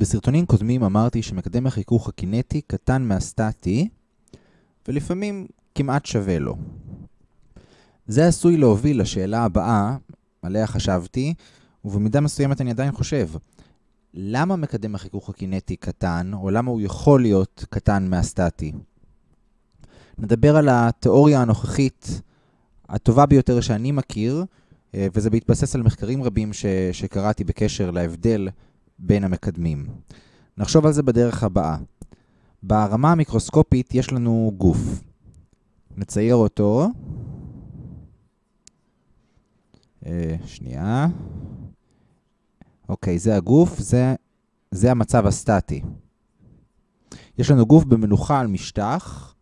בסרטונים קודמים אמרתי שמקדם החיכוך הקינטי קטן מהסטטי, ולפעמים כמעט שווה לו. זה עשוי להוביל לשאלה הבאה, עליה חשבתי, ובמידה מסוימת אני עדיין חושב. למה מקדם החיכוך הקינטי קטן, או למה הוא יכול להיות קטן מהסטטי? נדבר על התיאוריה הנוכחית הטובה ביותר שאני מכיר, אה, וזה בהתבסס על מחקרים רבים ש- שקראתי בקשר להבדל בין המקדמים. נחשוב על זה בדרך הבאה. ברמה המיקרוסקופית יש לנו גוף. נצייר אותו. אה, שנייה. אוקיי, זה הגוף, זה, זה המצב הסטטי. יש לנו גוף במנוחה על משטח,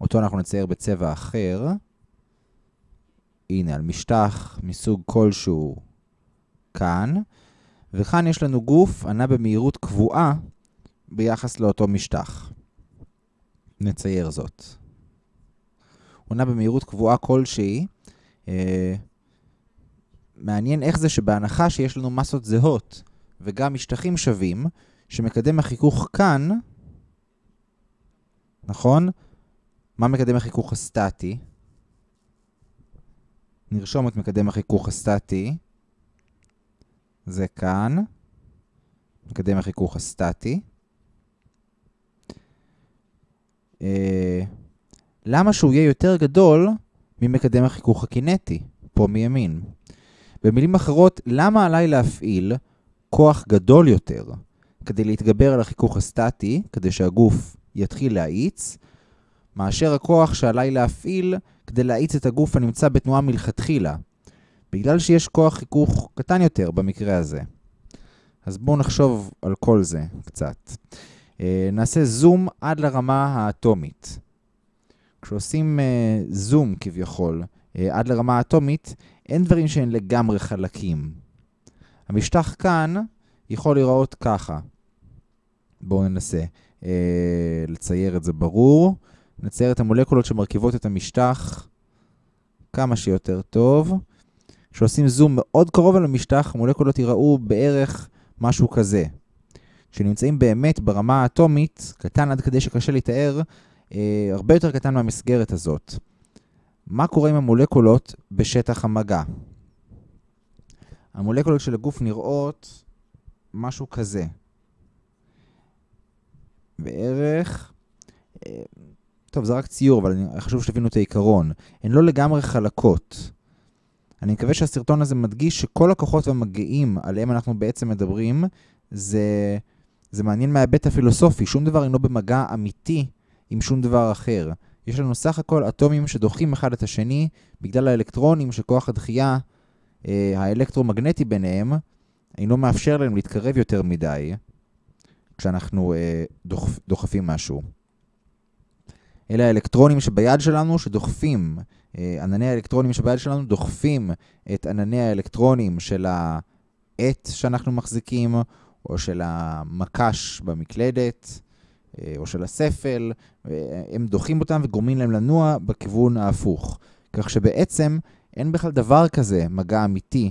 אותו אנחנו נצייר בצבע אחר. הנה, על משטח מסוג כלשהו כאן, וכאן יש לנו גוף ענה במהירות קבועה ביחס לאותו משטח. נצייר זאת. הוא נע במהירות קבועה כלשהי. אה, מעניין איך זה שבהנחה שיש לנו מסות זהות וגם משטחים שווים, שמקדם החיכוך כאן, נכון? מה מקדם החיכוך הסטטי? נרשום את מקדם החיכוך הסטטי. זה כאן. מקדם החיכוך הסטטי. אה, למה שהוא יהיה יותר גדול ממקדם החיכוך הקינטי, פה מימין? במילים אחרות, למה עליי להפעיל כוח גדול יותר כדי להתגבר על החיכוך הסטטי, כדי שהגוף יתחיל להאיץ, מאשר הכוח שעליי להפעיל כדי להאיץ את הגוף הנמצא בתנועה מלכתחילה, בגלל שיש כוח חיכוך קטן יותר במקרה הזה. אז בואו נחשוב על כל זה קצת. אה, נעשה זום עד לרמה האטומית. כשעושים אה, זום כביכול אה, עד לרמה האטומית, אין דברים שהם לגמרי חלקים. המשטח כאן יכול להיראות ככה. בואו ננסה אה, לצייר את זה ברור. נצייר את המולקולות שמרכיבות את המשטח כמה שיותר טוב. כשעושים זום מאוד קרוב על המשטח, המולקולות ייראו בערך משהו כזה. כשנמצאים באמת ברמה האטומית, קטן עד כדי שקשה לתאר, אה, הרבה יותר קטן מהמסגרת הזאת. מה קורה עם המולקולות בשטח המגע? המולקולות של הגוף נראות משהו כזה. בערך... אה, טוב, זה רק ציור, אבל חשוב שתבינו את העיקרון. הן לא לגמרי חלקות. אני מקווה שהסרטון הזה מדגיש שכל הכוחות והמגעים עליהם אנחנו בעצם מדברים, זה, זה מעניין מההיבט הפילוסופי. שום דבר אינו במגע אמיתי עם שום דבר אחר. יש לנו סך הכל אטומים שדוחים אחד את השני בגלל האלקטרונים שכוח הדחייה אה, האלקטרומגנטי ביניהם אינו מאפשר להם להתקרב יותר מדי כשאנחנו אה, דוחפ, דוחפים משהו. אלה האלקטרונים שביד שלנו שדוחפים, ענני האלקטרונים שביד שלנו דוחפים את ענני האלקטרונים של העט שאנחנו מחזיקים, או של המקש במקלדת, אה, או של הספל, הם דוחים אותם וגורמים להם לנוע בכיוון ההפוך. כך שבעצם אין בכלל דבר כזה מגע אמיתי,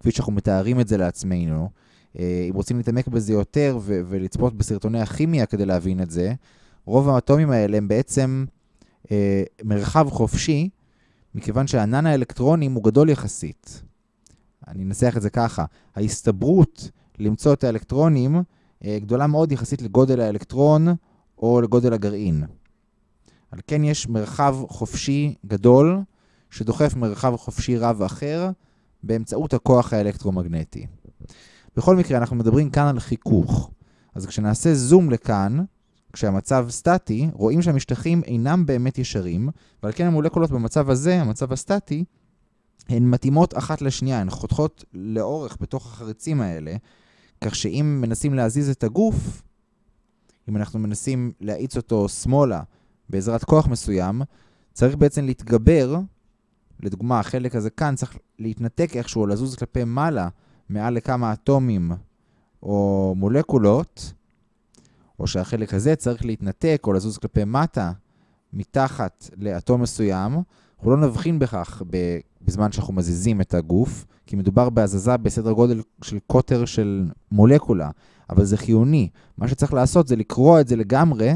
כפי שאנחנו מתארים את זה לעצמנו. אה, אם רוצים להתעמק בזה יותר ולצפות בסרטוני הכימיה כדי להבין את זה, רוב האטומים האלה הם בעצם אה, מרחב חופשי, מכיוון שענן האלקטרונים הוא גדול יחסית. אני אנסח את זה ככה, ההסתברות למצוא את האלקטרונים אה, גדולה מאוד יחסית לגודל האלקטרון או לגודל הגרעין. על כן יש מרחב חופשי גדול שדוחף מרחב חופשי רב אחר באמצעות הכוח האלקטרומגנטי. בכל מקרה, אנחנו מדברים כאן על חיכוך. אז כשנעשה זום לכאן, כשהמצב סטטי, רואים שהמשטחים אינם באמת ישרים, ועל כן המולקולות במצב הזה, המצב הסטטי, הן מתאימות אחת לשנייה, הן חותכות לאורך בתוך החריצים האלה, כך שאם מנסים להזיז את הגוף, אם אנחנו מנסים להאיץ אותו שמאלה בעזרת כוח מסוים, צריך בעצם להתגבר, לדוגמה, החלק הזה כאן צריך להתנתק איכשהו, לזוז כלפי מעלה, מעל לכמה אטומים או מולקולות, או שהחלק הזה צריך להתנתק או לזוז כלפי מטה, מתחת לאטום מסוים, אנחנו לא נבחין בכך בזמן שאנחנו מזיזים את הגוף, כי מדובר בהזזה בסדר גודל של קוטר של מולקולה. אבל זה חיוני. מה שצריך לעשות זה לקרוע את זה לגמרי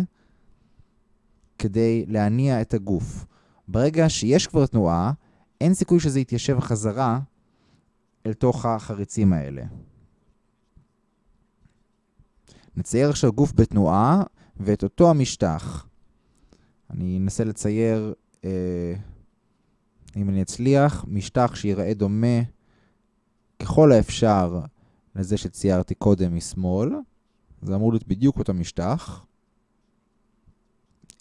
כדי להניע את הגוף. ברגע שיש כבר תנועה, אין סיכוי שזה יתיישב חזרה אל תוך החריצים האלה. נצייר עכשיו גוף בתנועה ואת אותו המשטח. אני אנסה לצייר, אה, אם אני אצליח, משטח שיראה דומה ככל האפשר לזה שציירתי קודם משמאל. זה אמור להיות בדיוק אותו משטח.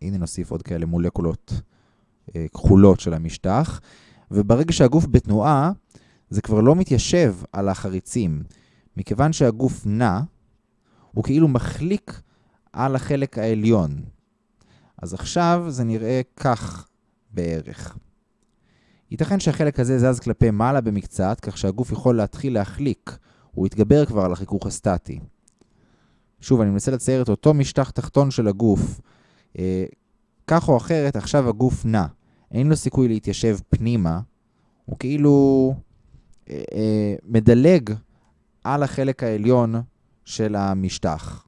הנה נוסיף עוד כאלה מולקולות אה, כחולות של המשטח. וברגע שהגוף בתנועה, זה כבר לא מתיישב על החריצים. מכיוון שהגוף נע, הוא כאילו מחליק על החלק העליון. אז עכשיו זה נראה כך בערך. ייתכן שהחלק הזה זז כלפי מעלה במקצת, כך שהגוף יכול להתחיל להחליק. הוא יתגבר כבר על החיכוך הסטטי. שוב, אני מנסה לצייר את אותו משטח תחתון של הגוף. אה, כך או אחרת, עכשיו הגוף נע. אין לו סיכוי להתיישב פנימה. הוא כאילו אה, אה, מדלג על החלק העליון של המשטח.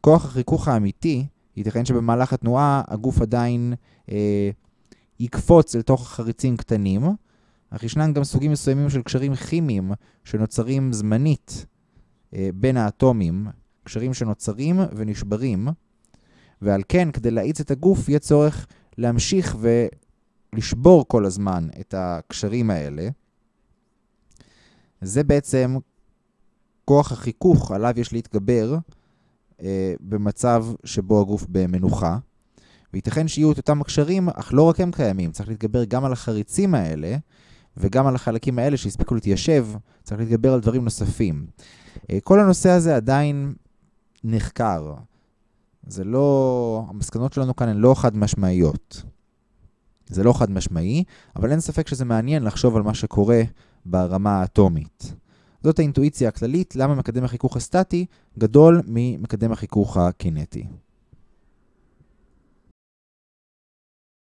כוח החיכוך האמיתי, ייתכן שבמהלך התנועה הגוף עדיין אה, יקפוץ אל תוך החריצים קטנים, אך ישנם גם סוגים מסוימים של קשרים כימיים שנוצרים זמנית אה, בין האטומים, קשרים שנוצרים ונשברים, ועל כן, כדי להאיץ את הגוף, יהיה צורך להמשיך ולשבור כל הזמן את הקשרים האלה. זה בעצם כוח החיכוך עליו יש להתגבר אה, במצב שבו הגוף במנוחה. וייתכן שיהיו את אותם הקשרים, אך לא רק הם קיימים. צריך להתגבר גם על החריצים האלה, וגם על החלקים האלה שהספיקו להתיישב, צריך להתגבר על דברים נוספים. אה, כל הנושא הזה עדיין נחקר. זה לא... המסקנות שלנו כאן הן לא חד משמעיות. זה לא חד משמעי, אבל אין ספק שזה מעניין לחשוב על מה שקורה ברמה האטומית. זאת האינטואיציה הכללית למה מקדם החיכוך הסטטי גדול ממקדם החיכוך הקינטי.